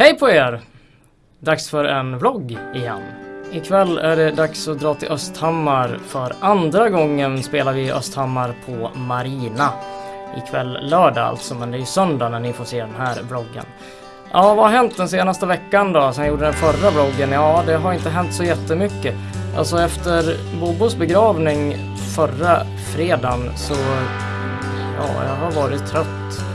Hej på er! Dags för en vlogg igen. Ikväll är det dags att dra till Östhammar. För andra gången spelar vi i Östhammar på Marina. Ikväll lördag alltså, men det är ju söndag när ni får se den här vloggen. Ja, vad har hänt den senaste veckan då, sen jag gjorde den förra vloggen? Ja, det har inte hänt så jättemycket. Alltså efter Bobos begravning förra fredagen så... Ja, jag har varit trött.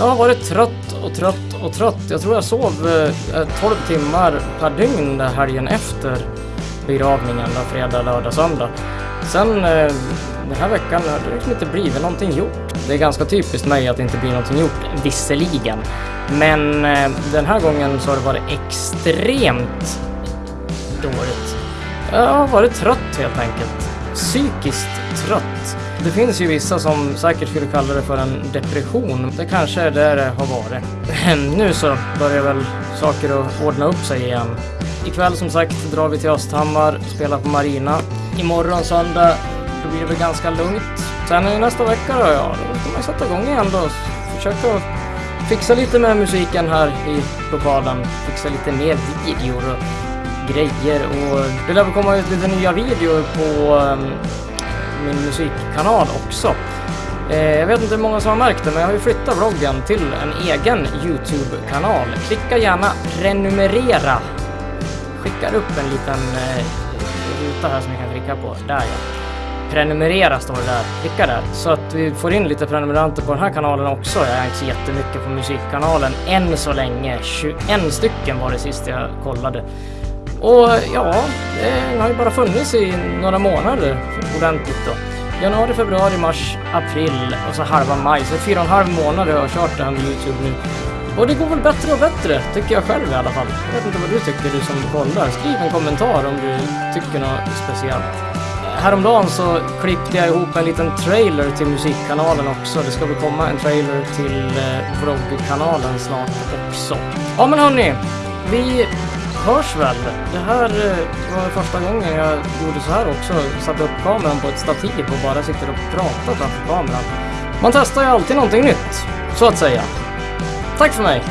Jag har varit trött och trött och trött. Jag tror jag sov eh, 12 timmar per dygn den helgen efter begravningen, då, fredag, lördag, söndag. Sen eh, den här veckan har det liksom inte blivit någonting gjort. Det är ganska typiskt mig att det inte blir någonting gjort, visserligen. Men eh, den här gången så har det varit extremt dåligt. Jag har varit trött helt enkelt. Psykiskt trött. Det finns ju vissa som säkert skulle kalla det för en depression. Det kanske är där det har varit. nu så börjar väl saker att ordna upp sig igen. Ikväll som sagt drar vi till Östhammar, spelar på Marina. Imorgon söndag, då blir det väl ganska lugnt. Sen nästa vecka då, ja, då får man sätta igång igen då. Försöka fixa lite med musiken här i lokalen. Fixa lite mer videor och grejer och det lär väl komma ut lite nya videor på um, min musikkanal också. Eh, jag vet inte hur många som har märkt det, men jag har ju flyttat vloggen till en egen YouTube-kanal. Klicka gärna prenumerera. Skickar upp en liten eh, ruta här som ni kan klicka på. Där ja. Prenumerera står det där. Klicka där. Så att vi får in lite prenumeranter på den här kanalen också. Jag är inte så jättemycket på musikkanalen än så länge. 21 stycken var det sist jag kollade. Och ja, den har ju bara funnits i några månader ordentligt då. Januari, februari, mars, april och så halva maj. Så fyra och en halv månad har jag kört det här med Youtube nu. Och det går väl bättre och bättre, tycker jag själv i alla fall. Jag vet inte vad du tycker, du som kollar. Skriv en kommentar om du tycker något speciellt. Häromdagen så klippte jag ihop en liten trailer till musikkanalen också. Det ska väl komma en trailer till eh, vloggkanalen snart också. Ja men hörni, vi hörs väl. Det här eh, var första gången jag gjorde så här också. Satte upp kameran på ett stativ och bara sitter och pratar framför kameran. Man testar ju alltid någonting nytt, så att säga. Tack för mig!